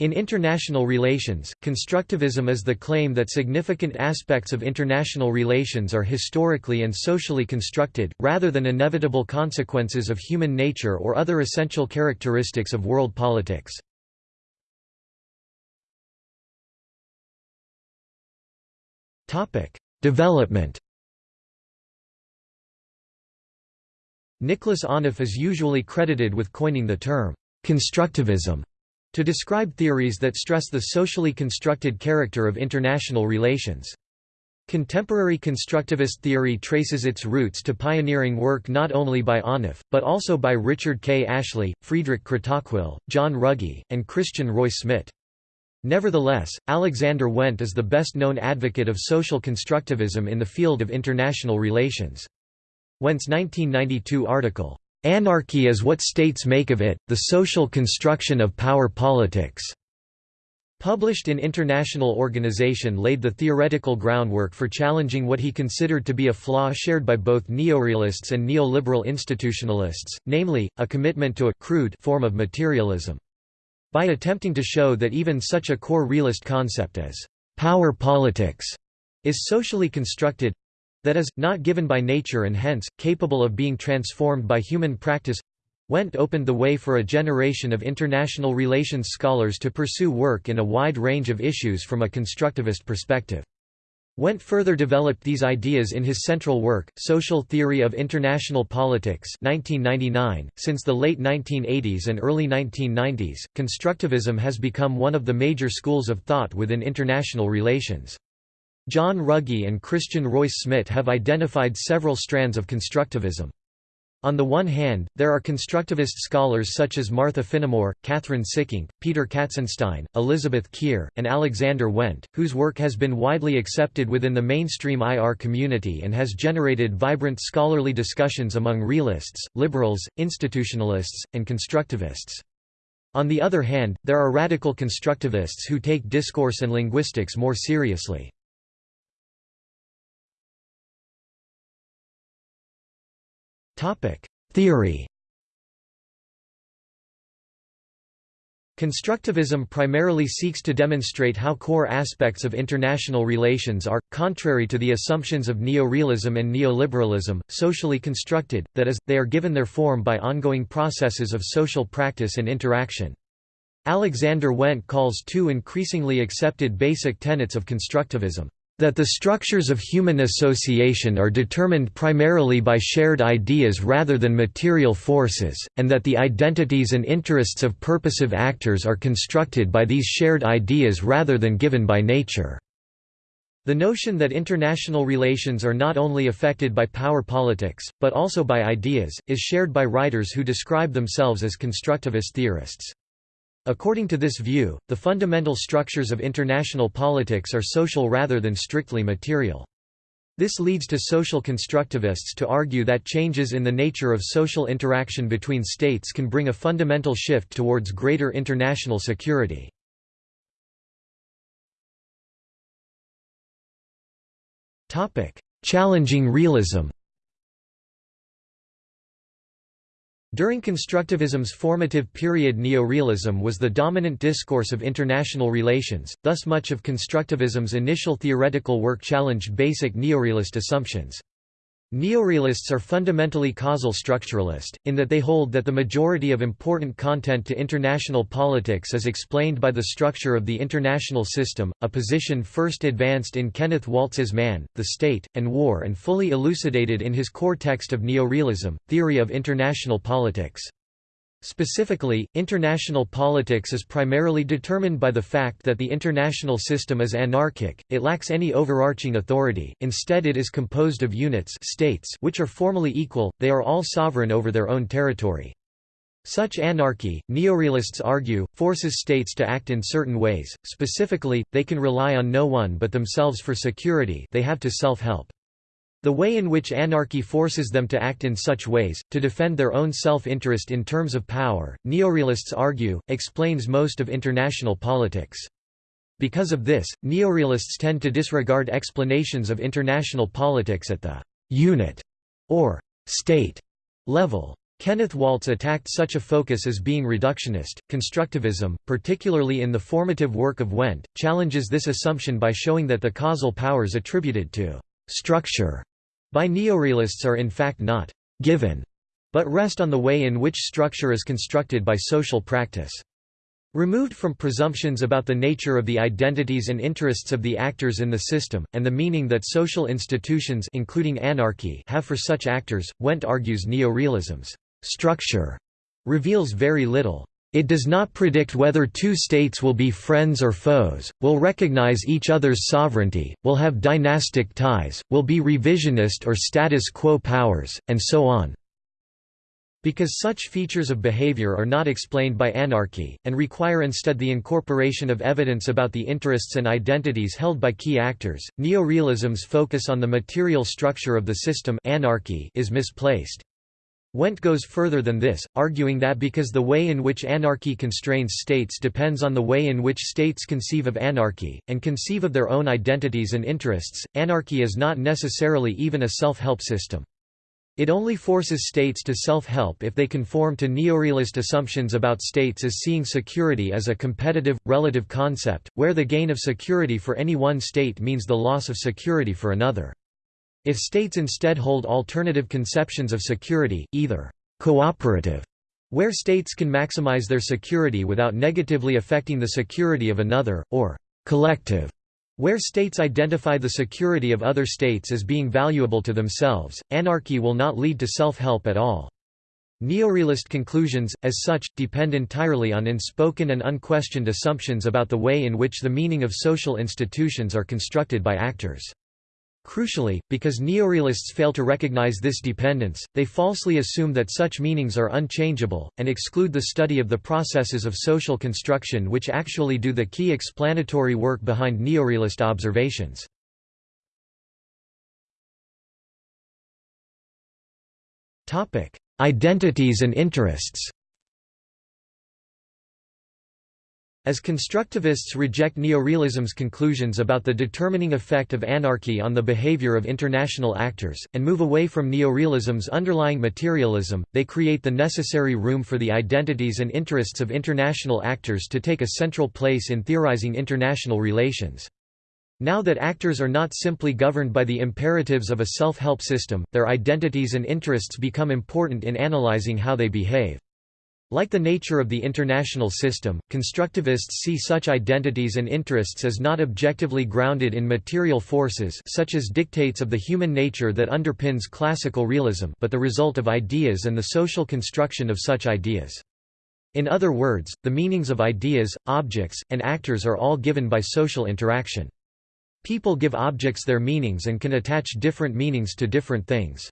In international relations, constructivism is the claim that significant aspects of international relations are historically and socially constructed, rather than inevitable consequences of human nature or other essential characteristics of world politics. Development Nicholas Onuf is usually credited with coining the term, constructivism to describe theories that stress the socially constructed character of international relations. Contemporary constructivist theory traces its roots to pioneering work not only by Onuf, but also by Richard K. Ashley, Friedrich Kratochwil, John Ruggie, and Christian Reus-Smit. Nevertheless, Alexander Wendt is the best-known advocate of social constructivism in the field of international relations. Wendt's 1992 article, Anarchy is what states make of it, the social construction of power politics. Published in International Organization laid the theoretical groundwork for challenging what he considered to be a flaw shared by both neorealists and neoliberal institutionalists, namely, a commitment to a crude form of materialism. By attempting to show that even such a core realist concept as power politics is socially constructed, that is, not given by nature and hence, capable of being transformed by human practice Wendt opened the way for a generation of international relations scholars to pursue work in a wide range of issues from a constructivist perspective. Wendt further developed these ideas in his central work, Social Theory of International Politics 1999. .Since the late 1980s and early 1990s, constructivism has become one of the major schools of thought within international relations. John Ruggie and Christian Reus-Smit have identified several strands of constructivism. On the one hand, there are constructivist scholars such as Martha Finnemore, Kathryn Sikkink, Peter Katzenstein, Elizabeth Kier, and Alexander Wendt, whose work has been widely accepted within the mainstream IR community and has generated vibrant scholarly discussions among realists, liberals, institutionalists, and constructivists. On the other hand, there are radical constructivists who take discourse and linguistics more seriously. Theory. Constructivism primarily seeks to demonstrate how core aspects of international relations are, contrary to the assumptions of neorealism and neoliberalism, socially constructed, that is, they are given their form by ongoing processes of social practice and interaction. Alexander Wendt calls two increasingly accepted basic tenets of constructivism that the structures of human association are determined primarily by shared ideas rather than material forces, and that the identities and interests of purposive actors are constructed by these shared ideas rather than given by nature. The notion that international relations are not only affected by power politics, but also by ideas, is shared by writers who describe themselves as constructivist theorists. According to this view, the fundamental structures of international politics are social rather than strictly material. This leads to social constructivists to argue that changes in the nature of social interaction between states can bring a fundamental shift towards greater international security. Challenging realism During constructivism's formative period neorealism was the dominant discourse of international relations, thus much of constructivism's initial theoretical work challenged basic neorealist assumptions. Neorealists are fundamentally causal structuralist, in that they hold that the majority of important content to international politics is explained by the structure of the international system, a position first advanced in Kenneth Waltz's Man, the State, and War and fully elucidated in his core text of Neorealism, Theory of International Politics. Specifically, international politics is primarily determined by the fact that the international system is anarchic, it lacks any overarching authority, instead it is composed of units states which are formally equal, they are all sovereign over their own territory. Such anarchy, neorealists argue, forces states to act in certain ways, specifically, they can rely on no one but themselves for security they have to self-help. The way in which anarchy forces them to act in such ways, to defend their own self-interest in terms of power, neorealists argue, explains most of international politics. Because of this, neorealists tend to disregard explanations of international politics at the «unit» or «state» level. Kenneth Waltz attacked such a focus as being reductionist. Constructivism, particularly in the formative work of Wendt, challenges this assumption by showing that the causal powers attributed to structure by neorealists are in fact not given, but rest on the way in which structure is constructed by social practice. Removed from presumptions about the nature of the identities and interests of the actors in the system, and the meaning that social institutions including anarchy have for such actors, Wendt argues neorealism's structure reveals very little. It does not predict whether two states will be friends or foes, will recognize each other's sovereignty, will have dynastic ties, will be revisionist or status quo powers, and so on. Because such features of behavior are not explained by anarchy, and require instead the incorporation of evidence about the interests and identities held by key actors, neorealism's focus on the material structure of the system anarchy is misplaced. Wendt goes further than this, arguing that because the way in which anarchy constrains states depends on the way in which states conceive of anarchy, and conceive of their own identities and interests, anarchy is not necessarily even a self-help system. It only forces states to self-help if they conform to neorealist assumptions about states as seeing security as a competitive, relative concept, where the gain of security for any one state means the loss of security for another. If states instead hold alternative conceptions of security, either cooperative, where states can maximize their security without negatively affecting the security of another, or collective, where states identify the security of other states as being valuable to themselves, anarchy will not lead to self-help at all. Neorealist conclusions, as such, depend entirely on unspoken and unquestioned assumptions about the way in which the meaning of social institutions are constructed by actors. Crucially, because neorealists fail to recognize this dependence, they falsely assume that such meanings are unchangeable, and exclude the study of the processes of social construction which actually do the key explanatory work behind neorealist observations. Identities and interests As constructivists reject neorealism's conclusions about the determining effect of anarchy on the behavior of international actors, and move away from neorealism's underlying materialism, they create the necessary room for the identities and interests of international actors to take a central place in theorizing international relations. Now that actors are not simply governed by the imperatives of a self-help system, their identities and interests become important in analyzing how they behave. Like the nature of the international system, constructivists see such identities and interests as not objectively grounded in material forces such as dictates of the human nature that underpins classical realism but the result of ideas and the social construction of such ideas. In other words, the meanings of ideas, objects, and actors are all given by social interaction. People give objects their meanings and can attach different meanings to different things.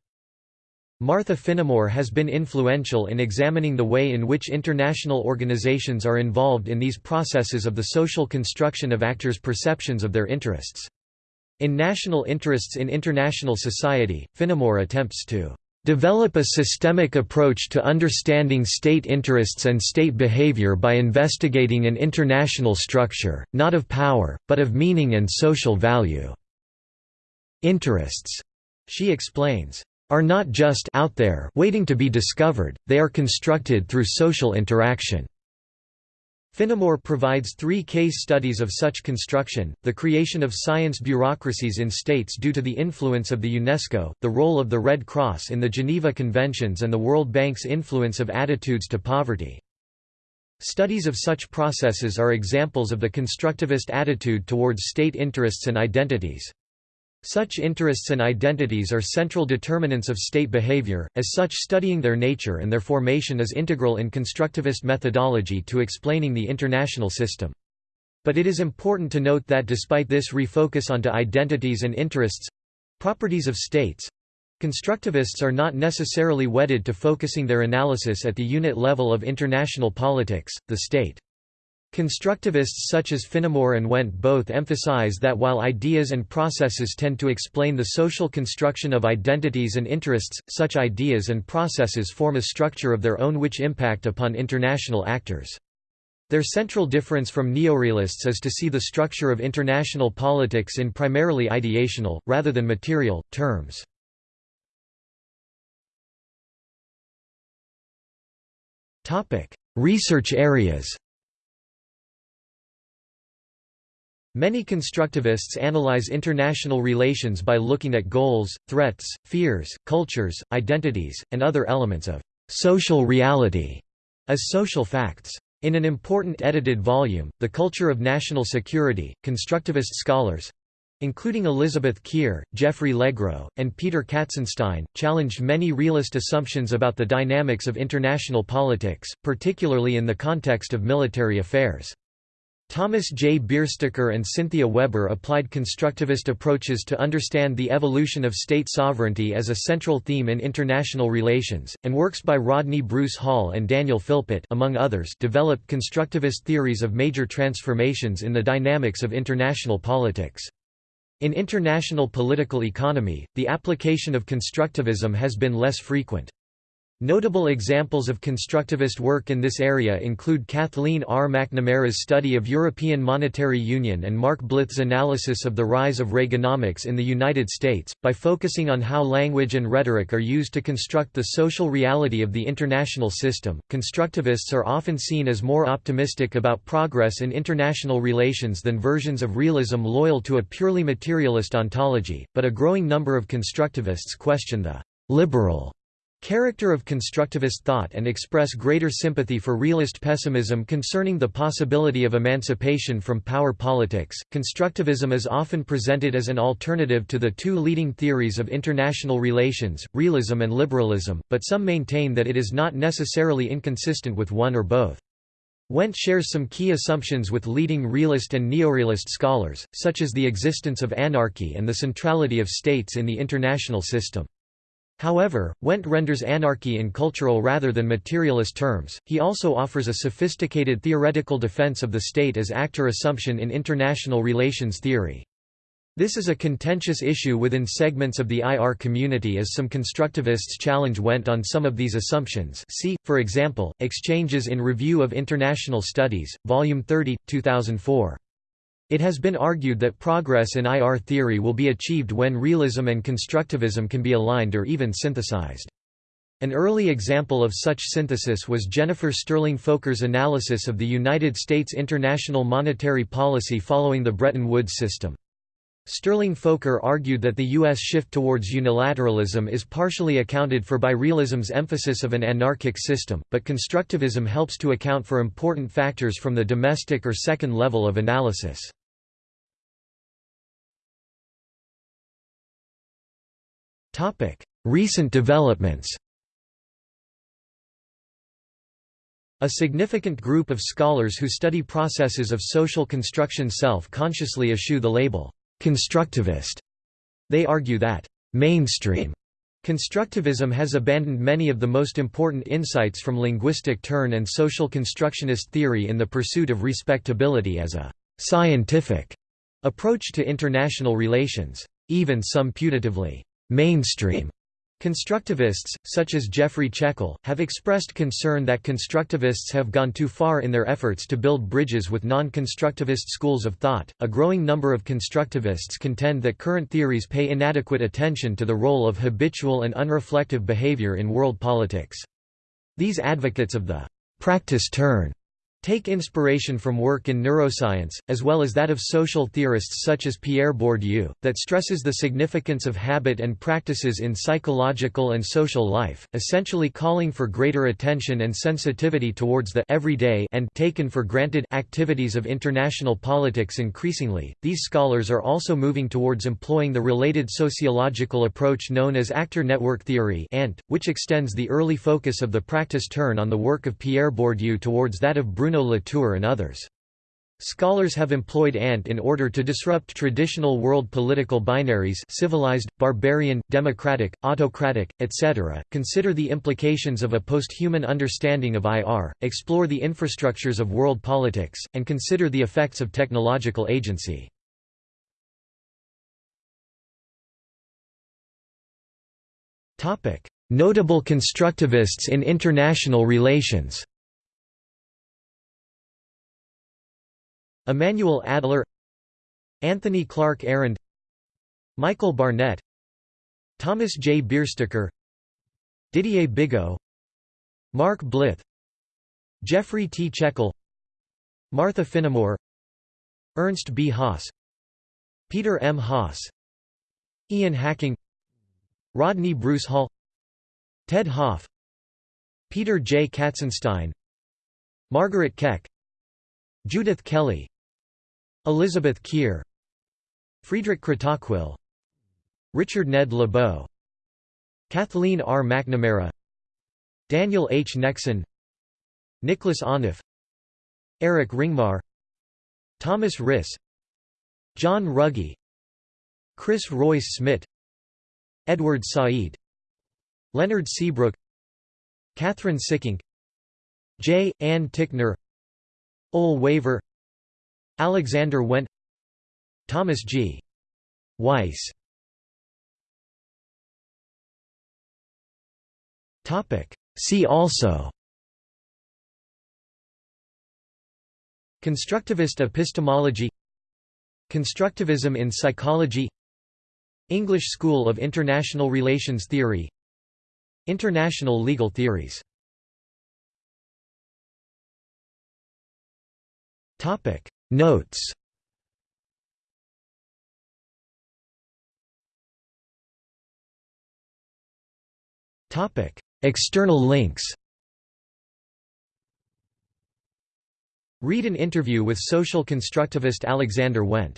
Martha Finnemore has been influential in examining the way in which international organizations are involved in these processes of the social construction of actors' perceptions of their interests. In National Interests in International Society, Finnemore attempts to develop a systemic approach to understanding state interests and state behavior by investigating an international structure, not of power, but of meaning and social value." Interests, she explains, are not just out there waiting to be discovered, they are constructed through social interaction. Finnemore provides three case studies of such construction, the creation of science bureaucracies in states due to the influence of the UNESCO, the role of the Red Cross in the Geneva Conventions and the World Bank's influence of attitudes to poverty. Studies of such processes are examples of the constructivist attitude towards state interests and identities. Such interests and identities are central determinants of state behavior, as such studying their nature and their formation is integral in constructivist methodology to explaining the international system. But it is important to note that despite this refocus onto identities and interests—properties of states—constructivists are not necessarily wedded to focusing their analysis at the unit level of international politics, the state. Constructivists such as Finnemore and Wendt both emphasize that while ideas and processes tend to explain the social construction of identities and interests, such ideas and processes form a structure of their own which impact upon international actors. Their central difference from neorealists is to see the structure of international politics in primarily ideational, rather than material, terms. Research areas Many constructivists analyze international relations by looking at goals, threats, fears, cultures, identities, and other elements of social reality as social facts. In an important edited volume, The Culture of National Security, constructivist scholars including Elizabeth Kier, Jeffrey Legro, and Peter Katzenstein, challenged many realist assumptions about the dynamics of international politics, particularly in the context of military affairs. Thomas J. Biersteker and Cynthia Weber applied constructivist approaches to understand the evolution of state sovereignty as a central theme in international relations, and works by Rodney Bruce Hall and Daniel Philpott among others developed constructivist theories of major transformations in the dynamics of international politics. In international political economy, the application of constructivism has been less frequent. Notable examples of constructivist work in this area include Kathleen R. McNamara's study of European Monetary Union and Mark Blyth's analysis of the rise of Reaganomics in the United States. By focusing on how language and rhetoric are used to construct the social reality of the international system, constructivists are often seen as more optimistic about progress in international relations than versions of realism loyal to a purely materialist ontology, but a growing number of constructivists question the liberal character of constructivist thought and express greater sympathy for realist pessimism concerning the possibility of emancipation from power politics. Constructivism is often presented as an alternative to the two leading theories of international relations, realism and liberalism, but some maintain that it is not necessarily inconsistent with one or both. Wendt shares some key assumptions with leading realist and neorealist scholars, such as the existence of anarchy and the centrality of states in the international system. However, Wendt renders anarchy in cultural rather than materialist terms. He also offers a sophisticated theoretical defense of the state as actor assumption in international relations theory. This is a contentious issue within segments of the IR community as some constructivists challenge Wendt on some of these assumptions see, for example, Exchanges in Review of International Studies, Volume 30, 2004. It has been argued that progress in IR theory will be achieved when realism and constructivism can be aligned or even synthesized. An early example of such synthesis was Jennifer Sterling-Folker's analysis of the United States international monetary policy following the Bretton Woods system. Sterling-Folker argued that the U.S. shift towards unilateralism is partially accounted for by realism's emphasis of an anarchic system, but constructivism helps to account for important factors from the domestic or second level of analysis. Recent developments A significant group of scholars who study processes of social construction self-consciously eschew the label, constructivist. They argue that, mainstream Constructivism has abandoned many of the most important insights from linguistic turn and social constructionist theory in the pursuit of respectability as a «scientific» approach to international relations. Even some putatively mainstream Constructivists, such as Jeffrey Checkel, have expressed concern that constructivists have gone too far in their efforts to build bridges with non-constructivist schools of thought. A growing number of constructivists contend that current theories pay inadequate attention to the role of habitual and unreflective behavior in world politics. These advocates of the practice turn take inspiration from work in neuroscience, as well as that of social theorists such as Pierre Bourdieu, that stresses the significance of habit and practices in psychological and social life, essentially calling for greater attention and sensitivity towards the everyday and taken for granted activities of international politics increasingly. These scholars are also moving towards employing the related sociological approach known as actor network theory which extends the early focus of the practice turn on the work of Pierre Bourdieu towards that of Bruno Bruno Latour and others. Scholars have employed ANT in order to disrupt traditional world political binaries civilized, barbarian, democratic, autocratic, etc., consider the implications of a post-human understanding of IR, explore the infrastructures of world politics, and consider the effects of technological agency. Notable constructivists in international relations Emanuel Adler Anthony Clark Arend Michael Barnett Thomas J. Biersteker Didier Bigo Mark Blyth Jeffrey T. Checkel Martha Finnemore Ernst B. Haas Peter M. Haas Ian Hacking Rodney Bruce Hall Ted Hopf Peter J. Katzenstein Margaret Keck Judith Kelley Elizabeth Kier Friedrich Kratochwil Richard Ned Lebow Kathleen R. McNamara Daniel H. Nexon Nicholas Onuf Eric Ringmar Thomas Risse John Ruggie Chris Reus-Smit Edward Said Leonard Seabrooke Kathryn Sikkink J. Ann Tickner Ole Wæver Alexander Wendt Thomas G. Weiss. See also Constructivist epistemology Constructivism in psychology English School of International Relations Theory International legal theories Notes. External links. Read an interview with social constructivist Alexander Wendt